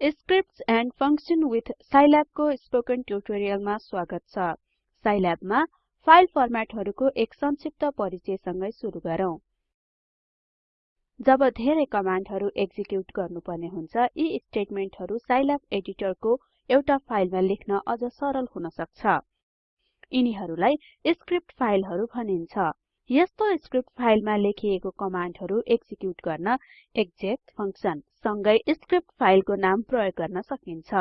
Scripts and function with Scilab को spoken ट्युटोरियलमा स्वागत छ। साइल्याब मा फाइल फर्मेटहरुको एक संक्षिप्त परिचयसँगै सुरु गरौँ। जब धेरै कमान्डहरु एक्जिक्युट गर्नुपर्ने हुन्छ यी स्टेटमेन्टहरु साइल्याब एडिटरको एउटा फाइलमा लेख्न अझ सरल हुन सक्छ। यिनीहरुलाई स्क्रिप्ट फाइलहरु भनिन्छ। यस्तो स्क्रिप्ट फाइलमा लेखिएको कमान्डहरु एक्जिक्युट गर्न एक्जेक फंक्सन सँगै स्क्रिप्ट फाइलको नाम प्रयोग गर्न सकिन्छ।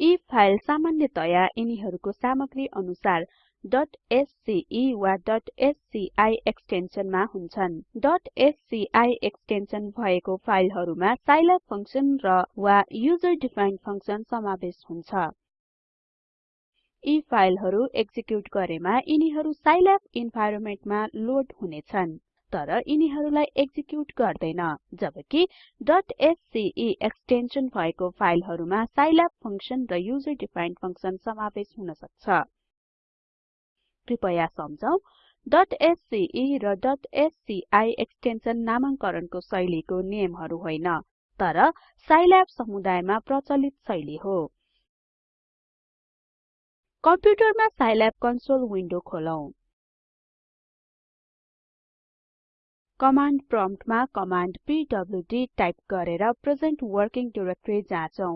यी फाइल सामान्यतया यिनीहरुको सामग्री अनुसार .sce वा .sci एक्सटेन्सनमा हुन्छन् .sci एक्सटेन्सन भएको फाइलहरुमा साइल्याब फंक्सन र वा युजर डिफाइन्ड फंक्सन समावेश हुन्छ। यी फाइलहरु एक्जिक्युट गरेमा यिनीहरु साइल्याब इन्भाइरोमेन्टमा लोड हुनेछन् तर यिनीहरुलाई एक्जिक्युट गर्दैन जबकि .sce एक्सटेन्सन भएको फाइलहरुमा साइल्याब फंक्सन र युजर डिफाइन्ड फंक्सन समावेश हुन सक्छ। कृपया सम्झौं .sce र .sci एक्सटेन्सन नामांकरणको शैलीको नियमहरु होइन तर साइल्याब समुदायमा प्रचलित शैली हो। कम्प्युटरमा साइल्याब कन्सोल विन्डो खोलौं। कमाण्ड प्रम्प्टमा कमाण्ड पीडब्ल्यूडी टाइप गरेर प्रेजेन्ट वर्किङ डाइरेक्टरी जाँचौं।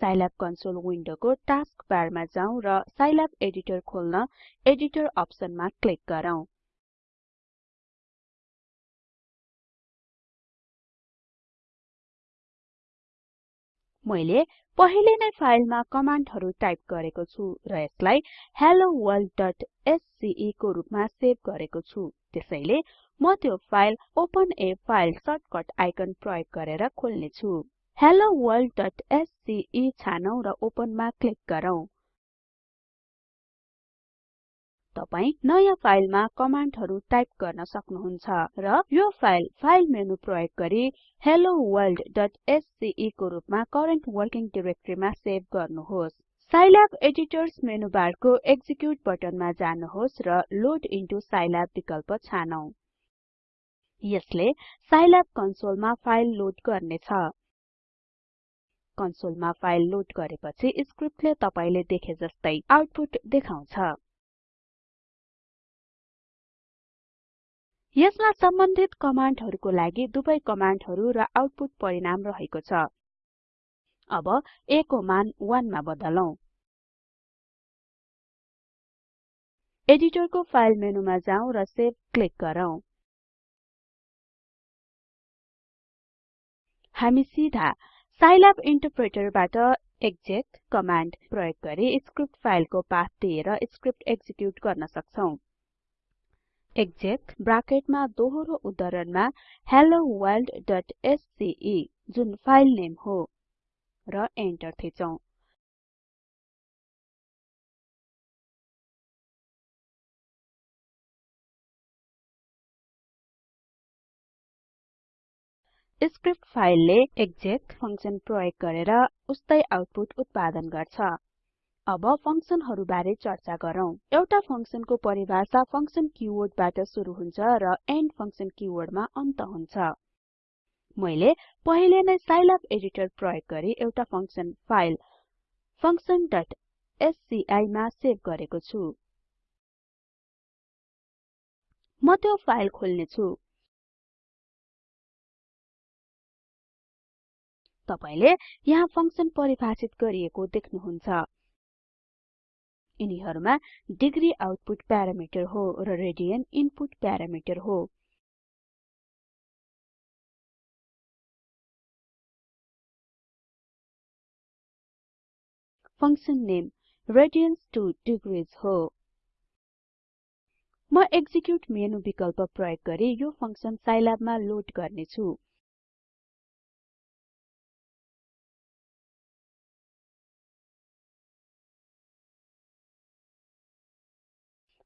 साइल्याब कन्सोल विन्डोको टास्क बारमा जाउँ र साइल्याब एडिटर खोल्न एडिटर अप्सनमा क्लिक गरौँ। मैले पहिले नै फाइलमा कमान्डहरु टाइप गरेको छु र यसलाई helloworld.sce को रुपमा सेभ गरेको छु। त्यसैले म त्यो file open a file shortcut icon प्रयोग गरेर खोल्ने छु helloworld.sce छानौं र ओपनमा क्लिक गरौँ। तपाई नयाँ फाइलमा कमान्डहरु टाइप गर्न सक्नुहुन्छ र यो फाइल फाइल मेनु प्रयोग गरी helloworld.sce को रुपमा करेन्ट वर्किङ डाइरेक्टरीमा सेभ गर्नुहोस्। साइल्याब एडिटर्स मेनुबारको एक्जिक्युट बटनमा जानुहोस् र लोड इन्टु साइल्याब विकल्प छानौं। यसले साइल्याब कन्सोलमा फाइल लोड गर्नेछ। कन्सोलमा फाइल लोड गरेपछि स्क्रिप्टले तपाईले देखे जस्तै आउटपुट देखाउँछ। यसमा सम्बन्धित कमान्डहरुको लागि दुवै कमान्डहरु र आउटपुट परिणाम रहेको छ। अब a को मान 1 मा बदलौं। एडिटरको फाइल मेनुमा जाउँ र सेभ क्लिक गरौँ। हामी सिधा साइल्याब इन्टरप्रेटरबाट एक्जेक कमाण्ड प्रयोग गरी स्क्रिप्ट फाइलको पाथ दिएर स्क्रिप्ट एक्जिक्युट गर्न सक्छौं। एक्जेक ब्राकेटमा दोहोरो उद्धरणमा helloworld.sce जुन फाइल नेम हो र एन्टर थिचौं। स्क्रिप्ट फाइलले एक्जेक फंक्सन प्रयोग गरेर उस्तै आउटपुट उत्पादन गर्छ। अब फंक्सनहरु बारे चर्चा गरौँ। एउटा फंक्सनको परिभाषा फंक्सन किवर्डबाट सुरु हुन्छ र एन्ड फंक्सन किवर्डमा अन्त हुन्छ। मैले पहिले नै साइल्याब एडिटर प्रयोग गरी एउटा फंक्सन फाइल functionस्की मा सेभ गरेको छु। म त्यो फाइल खोल्ने छु तपाईले यहाँ फंक्सन परिभाषित गरिएको देख्नुहुन्छ। यिनीहरुमा डिग्री आउटपुट प्यारामिटर हो र रेडियन इनपुट प्यारामिटर हो। Function name radians to degrees हो। म एक्जिक्युट मेनु विकल्प प्रयोग गरी यो फंक्सन साइल्याबमा लोड गर्ने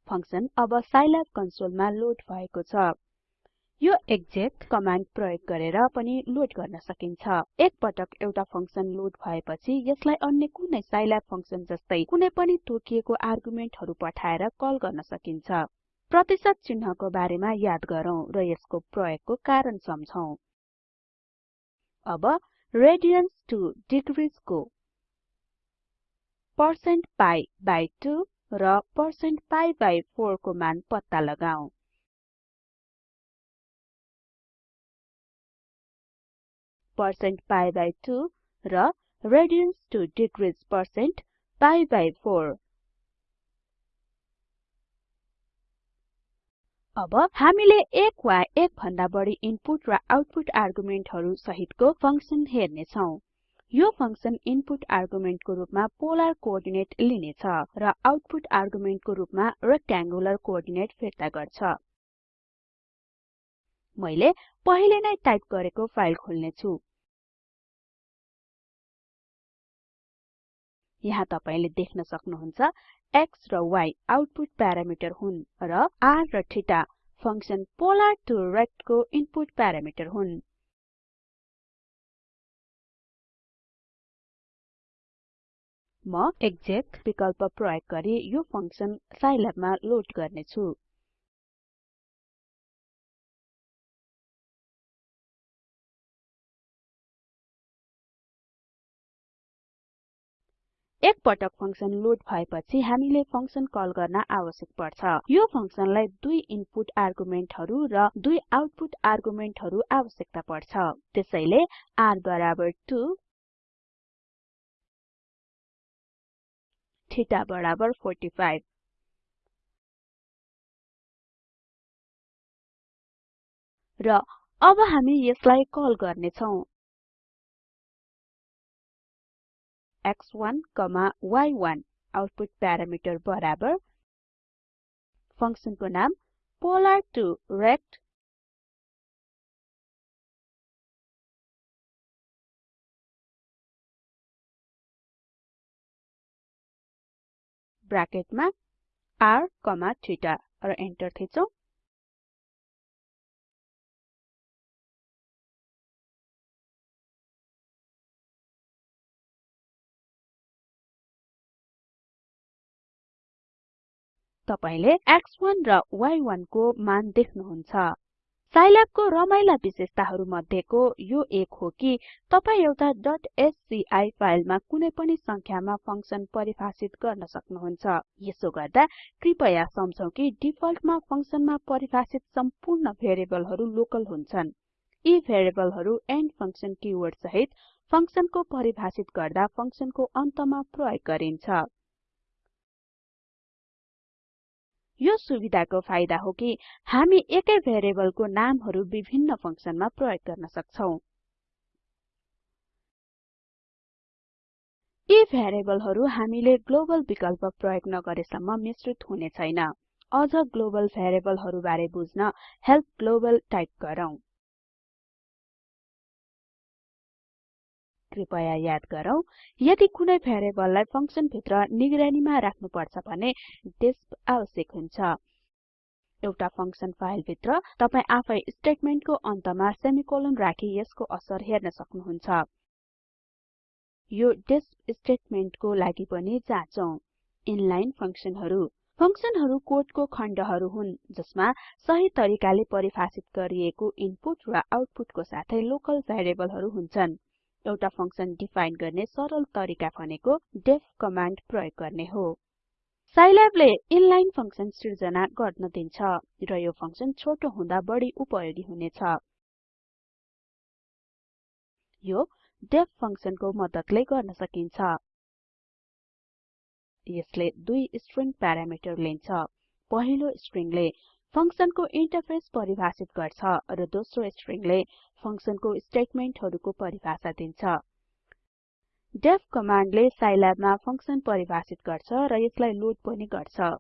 फंक्सन अब साइल्याब कन्सोलमा लोड भएको छ। यो एक्जेक कमाण्ड प्रयोग गरेर पनि लोड गर्न सकिन्छ। एक पटक एउटा फंक्सन लोड भएपछि यसलाई अन्य कुनै साइल्याब फंक्सन जस्तै कुनै पनि तोकिएको आर्गुमेन्टहरु पठाएर कल गर्न सकिन्छ। प्रतिशत चिन्हको बारेमा याद गरौँ र यसको प्रयोगको कारण सम्झौं। अब रेडियन्स टु डिग्रिज को पर्सेन्ट पाइ बाइ 2 र पर्सेन्ट पाइ बाइ 4 को मान पत्ता लगाऊ। पर्सेन्ट पाइ बाइ 2 र radians to degrees percent pi by 4 अब हामीले एक वा एक भन्दा बढी इनपुट र आउटपुट आर्गुमेन्टहरु सहितको फंक्सन हेर्ने छौं यो फंक्सन इनपुट आर्गुमेन्टको रूपमा पोलर कोअर्डिनेट लिनेछ र आउटपुट आर्गुमेन्टको रूपमा रेक्टेंगुलर कोअर्डिनेट फिर्ता गर्छ। मैले पहिले नै टाइप गरेको फाइल खोल्ने छु यहाँ तपाईले देख्न सक्नुहुन्छ x र y आउटपुट प्यारामिटर हुन् र r र theta function polar to rect को इनपुट प्यारामिटर हुन्। म एक्जेक विकल्प प्रयोग गरी यो फंक्सन साइल्याबमा लोड गर्ने छु एक पटक फंक्सन लोड भएपछि हामीले फंक्सन कल गर्न आवश्यक पर्छ। यो फंक्सनलाई दुई इनपुट आर्गुमेन्टहरु र दुई आउटपुट आर्गुमेन्टहरु आवश्यकता पर्छ। त्यसैले r बराबर 2 थीटा बराबर 45 र अब हामी यसलाई कल गर्ने छौं x1, y1 आउटपुट प्यारामिटर बराबर। फंक्सनको नाम polar2rect ब्राकेटमा r थीटा र एन्टर थिचौं। तपाईले x1 र y1 को मान देख्नुहुन्छ। साइल्याबको रमाइला विशेषताहरु मध्येको यो एक हो कि तपाई एउटा .sci फाइलमा कुनै पनि संख्यामा फंक्सन परिभाषित गर्न सक्नुहुन्छ। यसो गर्दा कृपया सम्झौं कि डिफल्टमा फंक्सनमा परिभाषित सम्पूर्ण भेरिएबलहरु लोकल हुन्छन्। यी भेरिएबलहरु एन्ड फंक्सन किवर्ड सहित फंक्सनको परिभाषित गर्दा फंक्सनको अन्तमा प्रयोग गरिन्छ। यो सुविधाको फाइदा हो कि हामी एकै भेरिएबलको नामहरु विभिन्न फंक्सनमा प्रयोग गर्न सक्छौं। यी भेरिएबलहरु हामीले ग्लोबल विकल्प प्रयोग नगरेसम्म मिश्रित हुने छैन। अझ ग्लोबल भेरिएबलहरु बारे बुझ्न हेल्प ग्लोबल टाइप गरौँ। कृपया याद गरौँ यदि कुनै भेरिएबललाई फंक्सन भित्र निगरानीमा राख्नुपर्छ भने डिस्प आवश्यक हुन्छ। एउटा फंक्सन फाइल भित्र तपाई आफै स्टेटमेन्टको अन्तमा सेमिकोलन राखी यसको असर हेर्न सक्नुहुन्छ। यो डिस्प स्टेटमेन्टको लागि पनि जाँचौं। इनलाइन फंक्सनहरु फंक्सनहरु कोडको खण्डहरु हुन् जसमा सही तरिकाले परिभाषित गरिएको इनपुट र आउटपुटको साथै लोकल भेरिएबलहरु हुन्छन्। एउटा फंक्सन डिफाइन गर्ने सरल तरिका भनेको डेफ कमान्ड प्रयोग गर्ने हो। साइल्याबले इनलाइन फंक्सन सिर्जना गर्न दिन्छ र यो फंक्सन छोटो हुँदा बढी उपयोगी हुनेछ। यो डेफ फंक्सनको मद्दतले गर्न सकिन्छ। यसले दुई स्ट्रिङ प्यारामिटर लिन्छ। पहिलो स्ट्रिङले फंक्सनको इन्टरफेस परिभाषित गर्छ र दोस्रो स्ट्रिङले फंक्सनको स्टेटमेन्टहरुको परिभाषा दिन्छ। डेफ कमान्डले साइल्याबमा फंक्सन परिभाषित गर्छ र यसलाई लोड पनि गर्छ।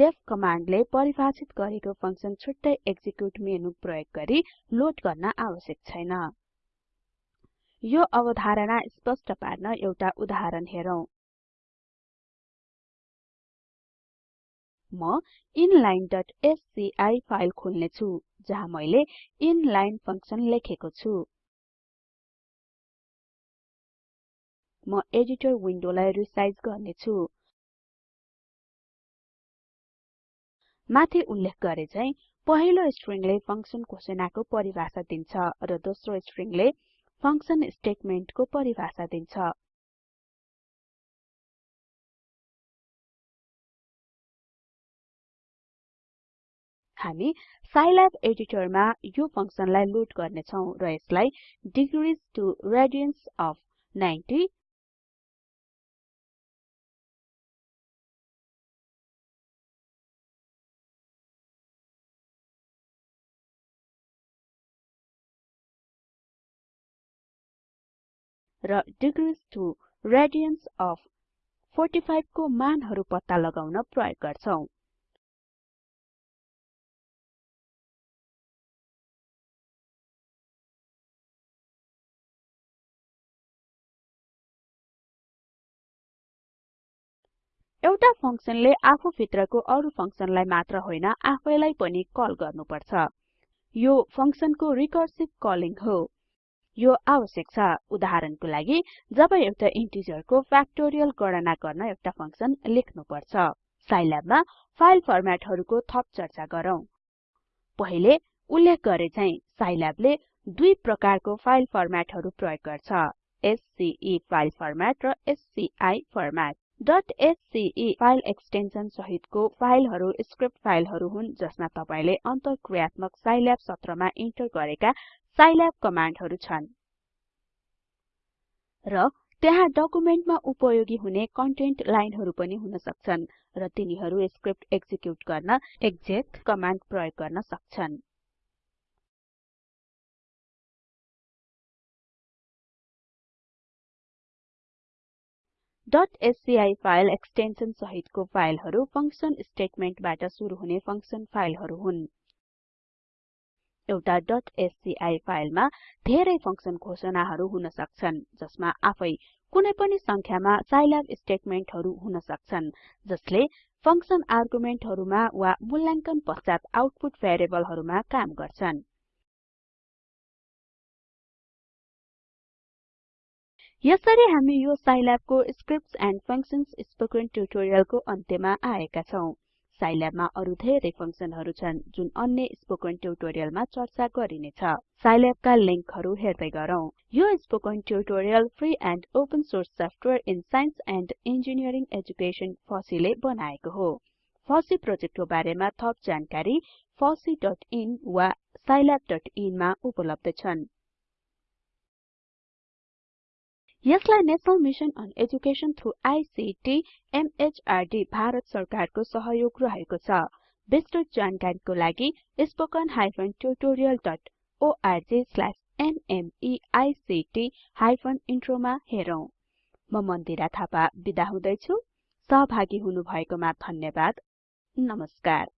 डेफ कमान्डले परिभाषित गरेको फंक्सन छुट्टै एक्जिक्युट मेनु प्रयोग गरी लोड गर्न आवश्यक छैन। यो अवधारणा स्पष्ट पार्न एउटा उदाहरण हेरौं। म inlineएससीआई फाइल खोल्ने छु जहाँ मैले इनलाइन फंक्सन लेखेको छु। म एडिटर विन्डोलाई रिसाइज गर्ने छु माथि उल्लेख गरे झैं पहिलो स्ट्रिङले फंक्सन घोषणाको परिभाषा दिन्छ र दोस्रो स्ट्रिङले फंक्सन स्टेटमेन्टको परिभाषा दिन्छ। हामी साइल्याब एडिटरमा यो फंक्सनलाई लोड गर्ने छौं र यसलाई डिग्रिज टु रेडियन्स अफ 90 र डिग्रिज टु रेडियन्स अफ 45 को मानहरु पत्ता लगाउन प्रयोग गर्छौं। एउटा फंक्सनले आफू भित्रको अरु फंक्सनलाई मात्र होइन आफैलाई पनि कल गर्नुपर्छ। यो फंक्सनको रिकर्सिभ कलिङ हो। यो आवश्यक छ। उदाहरणको लागि जब एउटा इन्टिजरको फ्याक्टोरियल गणना गर्न एउटा फंक्सन लेख्नुपर्छ। साइल्याबमा फाइल फर्मेटहरुको थप चर्चा गरौँ। पहिले उल्लेख गरे चाहिँ साइल्याबले दुई प्रकारको फाइल फर्मेटहरु प्रयोग गर्छ। एससीई फाइल फर्मेट र SCI format. .sce file extension सहितको फाइलहरु स्क्रिप्ट फाइलहरु हुन् जसमा तपाईले अन्तरक्रियात्मक साइल्याब सत्रमा इन्टर गरेका साइल्याब कमान्डहरु छन्। र त्यहाँ डकुमेन्टमा उपयोगी हुने कन्टेन्ट लाइनहरु पनि हुन सक्छन् र तिनीहरु स्क्रिप्ट एक्जिक्युट गर्न एक्जेक कमान्ड प्रयोग गर्न सक्छन्। .sci फाइल एक्सटेन्सन सहितको फाइलहरु फंक्सन स्टेटमेन्टबाट सुरु हुने फंक्सन फाइलहरु हुन्। एउटा .sci फाइलमा धेरै फंक्सन घोषणाहरु हुन सक्छन् जसमा आफै कुनै पनि संख्यामा साइल्याब स्टेटमेन्टहरु हुन सक्छन् जसले फंक्सन आर्गुमेन्टहरुमा वा मूल्याङ्कन पश्चात आउटपुट भेरिएबलहरुमा काम गर्छन्। यसरी हामी यो साइल्याबको स्क्रिप्ट्स एन्ड फंक्शन्स स्पोकन ट्युटोरियलको अन्त्यमा आएका छौं। साइल्याबमा अरु धेरै फंक्सनहरु छन् जुन अन्य स्पोकन ट्युटोरियलमा चर्चा गरिनेछ साइल्याबका लिंकहरु हेर्दै गरौँ। यो spoken tutorial free and open source software in science and engineering education फसीले बनाएको हो। फसी प्रोजेक्टको बारेमा थप जानकारी fosseeइन वा scilabin मा उपलब्ध छन्। यसलाई national mission on education through ICT MHRD Bharat सरकारको सहयोग रहेको छ। विस्तृत जानकारीको लागि spoken tutorialorg intro मा हेरौं। म मन्दिरा थापा बिदा हुदैछु। सहभागी हुनुभएकोमा धन्यवाद। नमस्कार।